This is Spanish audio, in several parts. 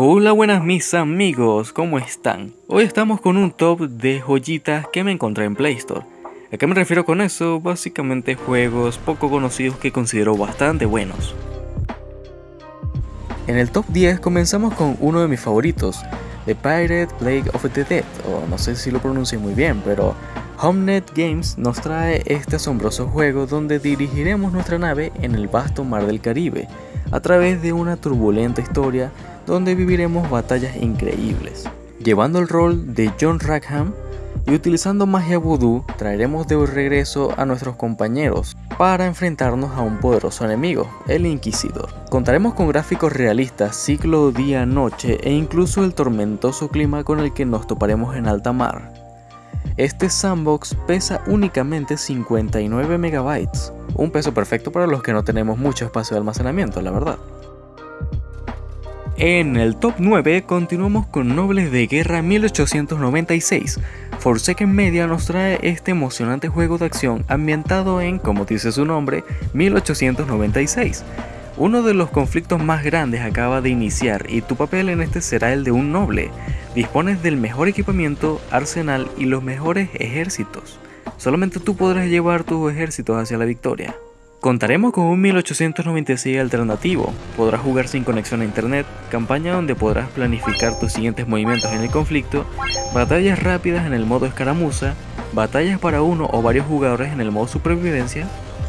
Hola buenas mis amigos, ¿cómo están? Hoy estamos con un top de joyitas que me encontré en Play Store. ¿A qué me refiero con eso? Básicamente juegos poco conocidos que considero bastante buenos. En el top 10 comenzamos con uno de mis favoritos, The Pirate Plague of the Dead, o no sé si lo pronuncio muy bien, pero HomeNet Games nos trae este asombroso juego donde dirigiremos nuestra nave en el vasto mar del Caribe, a través de una turbulenta historia donde viviremos batallas increíbles. Llevando el rol de John Rackham y utilizando magia voodoo traeremos de regreso a nuestros compañeros para enfrentarnos a un poderoso enemigo, el Inquisidor. Contaremos con gráficos realistas, ciclo día-noche e incluso el tormentoso clima con el que nos toparemos en alta mar. Este sandbox pesa únicamente 59 megabytes, un peso perfecto para los que no tenemos mucho espacio de almacenamiento, la verdad. En el top 9 continuamos con Nobles de Guerra 1896. Forsaken Media nos trae este emocionante juego de acción ambientado en, como dice su nombre, 1896. Uno de los conflictos más grandes acaba de iniciar y tu papel en este será el de un noble. Dispones del mejor equipamiento, arsenal y los mejores ejércitos. Solamente tú podrás llevar tus ejércitos hacia la victoria. Contaremos con un 1896 alternativo, podrás jugar sin conexión a internet, campaña donde podrás planificar tus siguientes movimientos en el conflicto, batallas rápidas en el modo escaramuza, batallas para uno o varios jugadores en el modo supervivencia.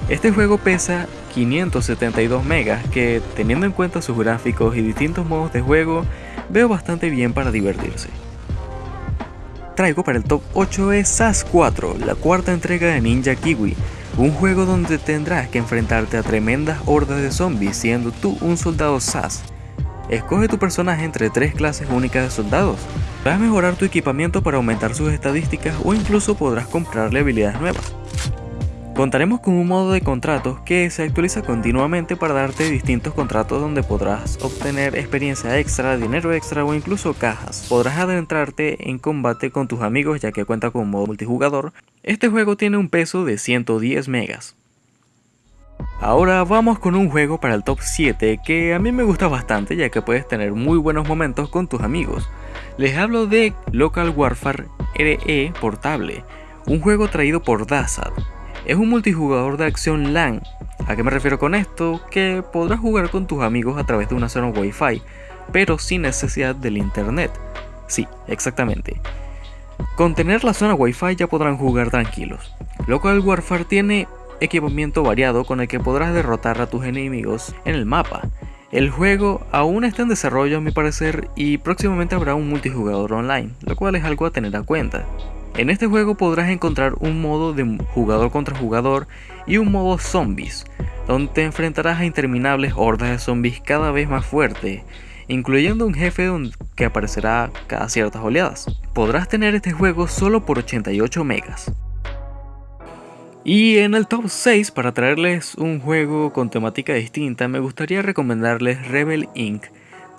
Este juego pesa 572 megas que, teniendo en cuenta sus gráficos y distintos modos de juego, veo bastante bien para divertirse. Traigo para el top 8 es SAS 4, la cuarta entrega de Ninja Kiwi, un juego donde tendrás que enfrentarte a tremendas hordas de zombies siendo tú un soldado SAS. Escoge tu personaje entre tres clases únicas de soldados. Podrás mejorar tu equipamiento para aumentar sus estadísticas o incluso podrás comprarle habilidades nuevas. Contaremos con un modo de contratos que se actualiza continuamente para darte distintos contratos donde podrás obtener experiencia extra, dinero extra o incluso cajas. Podrás adentrarte en combate con tus amigos ya que cuenta con modo multijugador. Este juego tiene un peso de 110 megas. Ahora vamos con un juego para el top 7 que a mí me gusta bastante ya que puedes tener muy buenos momentos con tus amigos. Les hablo de Local Warfare RE Portable, un juego traído por Dazad. Es un multijugador de acción LAN. ¿A qué me refiero con esto? Que podrás jugar con tus amigos a través de una zona Wi-Fi, pero sin necesidad del internet. Sí, exactamente. Con tener la zona Wi-Fi ya podrán jugar tranquilos. Local Warfare tiene equipamiento variado con el que podrás derrotar a tus enemigos en el mapa. El juego aún está en desarrollo a mi parecer y próximamente habrá un multijugador online, lo cual es algo a tener en cuenta. En este juego podrás encontrar un modo de jugador contra jugador y un modo zombies, donde te enfrentarás a interminables hordas de zombies cada vez más fuertes, incluyendo un jefe que aparecerá cada ciertas oleadas. Podrás tener este juego solo por 88 megas. Y en el top 6, para traerles un juego con temática distinta, me gustaría recomendarles Rebel Inc.,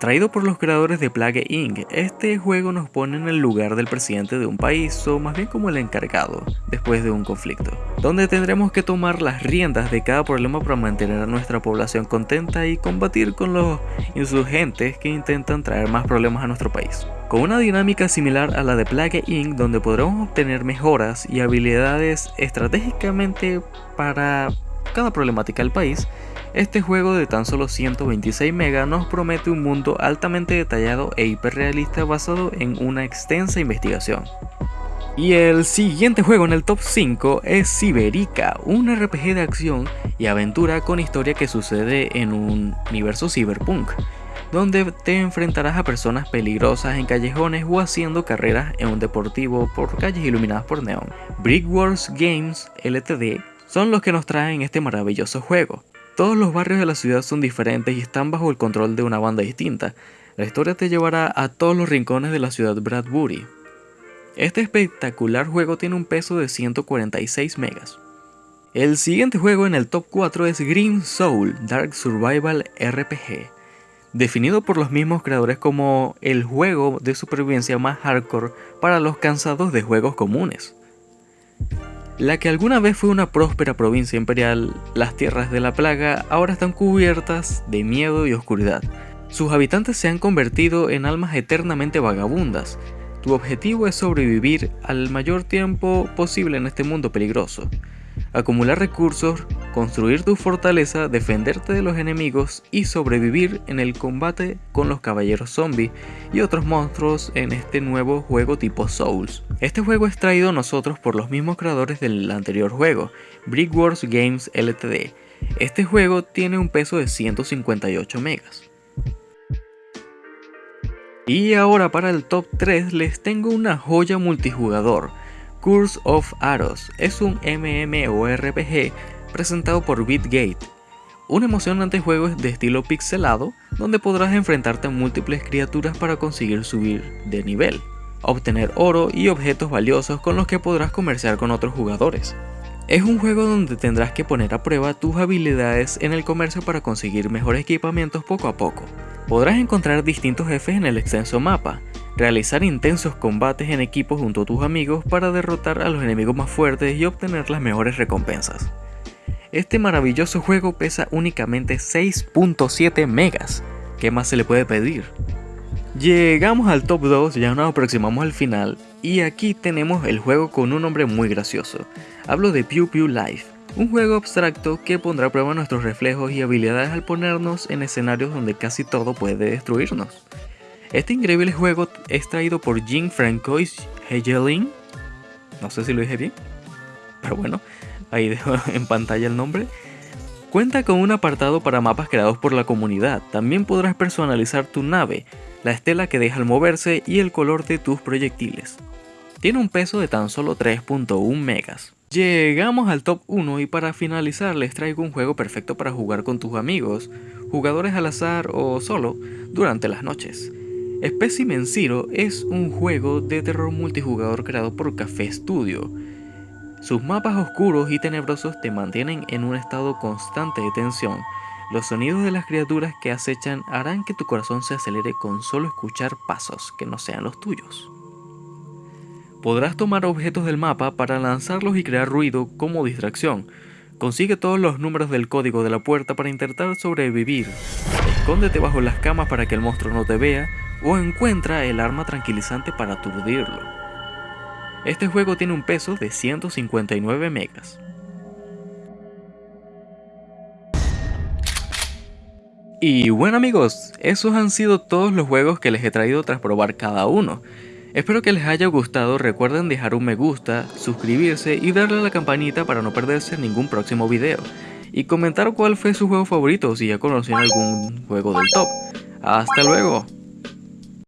Traído por los creadores de Plague Inc., este juego nos pone en el lugar del presidente de un país, o más bien como el encargado, después de un conflicto, donde tendremos que tomar las riendas de cada problema para mantener a nuestra población contenta y combatir con los insurgentes que intentan traer más problemas a nuestro país. Con una dinámica similar a la de Plague Inc., donde podremos obtener mejoras y habilidades estratégicamente para cada problemática del país, este juego de tan solo 126 MB nos promete un mundo altamente detallado e hiperrealista basado en una extensa investigación. Y el siguiente juego en el top 5 es Ciberica, un RPG de acción y aventura con historia que sucede en un universo cyberpunk, donde te enfrentarás a personas peligrosas en callejones o haciendo carreras en un deportivo por calles iluminadas por neón. Brickwars Games Ltd son los que nos traen este maravilloso juego. Todos los barrios de la ciudad son diferentes y están bajo el control de una banda distinta. La historia te llevará a todos los rincones de la ciudad Bradbury. Este espectacular juego tiene un peso de 146 megas. El siguiente juego en el top 4 es Green Soul Dark Survival RPG, definido por los mismos creadores como el juego de supervivencia más hardcore para los cansados de juegos comunes. La que alguna vez fue una próspera provincia imperial, las tierras de la plaga ahora están cubiertas de miedo y oscuridad. Sus habitantes se han convertido en almas eternamente vagabundas. Tu objetivo es sobrevivir al mayor tiempo posible en este mundo peligroso acumular recursos, construir tu fortaleza, defenderte de los enemigos y sobrevivir en el combate con los caballeros zombies y otros monstruos en este nuevo juego tipo Souls. Este juego es traído a nosotros por los mismos creadores del anterior juego, Brickworks Games Ltd. Este juego tiene un peso de 158 megas. Y ahora para el top 3 les tengo una joya multijugador, Curse of Arrows es un MMORPG presentado por BitGate, un emocionante juego de estilo pixelado donde podrás enfrentarte a múltiples criaturas para conseguir subir de nivel, obtener oro y objetos valiosos con los que podrás comerciar con otros jugadores. Es un juego donde tendrás que poner a prueba tus habilidades en el comercio para conseguir mejores equipamientos poco a poco. Podrás encontrar distintos jefes en el extenso mapa, realizar intensos combates en equipo junto a tus amigos para derrotar a los enemigos más fuertes y obtener las mejores recompensas. Este maravilloso juego pesa únicamente 6.7 megas, ¿qué más se le puede pedir? Llegamos al top 2, ya nos aproximamos al final, y aquí tenemos el juego con un nombre muy gracioso. Hablo de Pew Pew Life, un juego abstracto que pondrá a prueba nuestros reflejos y habilidades al ponernos en escenarios donde casi todo puede destruirnos. Este increíble juego es traído por Jim Francois Hegelin. No sé si lo dije bien. Pero bueno, ahí dejo en pantalla el nombre. Cuenta con un apartado para mapas creados por la comunidad. También podrás personalizar tu nave, la estela que deja al moverse y el color de tus proyectiles. Tiene un peso de tan solo 3.1 megas. Llegamos al top 1 y para finalizar les traigo un juego perfecto para jugar con tus amigos, jugadores al azar o solo durante las noches. Specimen Zero es un juego de terror multijugador creado por Café Studio. Sus mapas oscuros y tenebrosos te mantienen en un estado constante de tensión. Los sonidos de las criaturas que acechan harán que tu corazón se acelere con solo escuchar pasos que no sean los tuyos. Podrás tomar objetos del mapa para lanzarlos y crear ruido como distracción. Consigue todos los números del código de la puerta para intentar sobrevivir. Escóndete bajo las camas para que el monstruo no te vea o encuentra el arma tranquilizante para aturdirlo. Este juego tiene un peso de 159 megas. Y bueno amigos, esos han sido todos los juegos que les he traído tras probar cada uno. Espero que les haya gustado, recuerden dejar un me gusta, suscribirse y darle a la campanita para no perderse ningún próximo video. Y comentar cuál fue su juego favorito si ya conocían algún juego del top. ¡Hasta luego!